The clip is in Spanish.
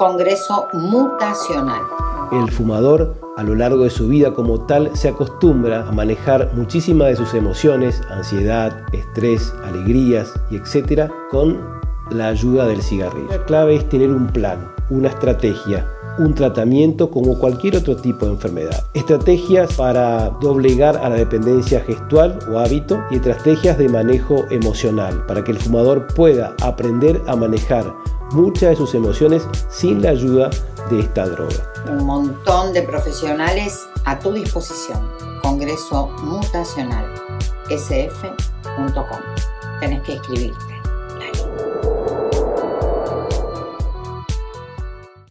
Congreso Mutacional. El fumador a lo largo de su vida como tal se acostumbra a manejar muchísimas de sus emociones, ansiedad, estrés, alegrías y etcétera con la ayuda del cigarrillo. La clave es tener un plan, una estrategia, un tratamiento como cualquier otro tipo de enfermedad. Estrategias para doblegar a la dependencia gestual o hábito y estrategias de manejo emocional para que el fumador pueda aprender a manejar muchas de sus emociones sin la ayuda de esta droga. Un montón de profesionales a tu disposición. Congreso Mutacional, sf.com. Tenés que escribirte.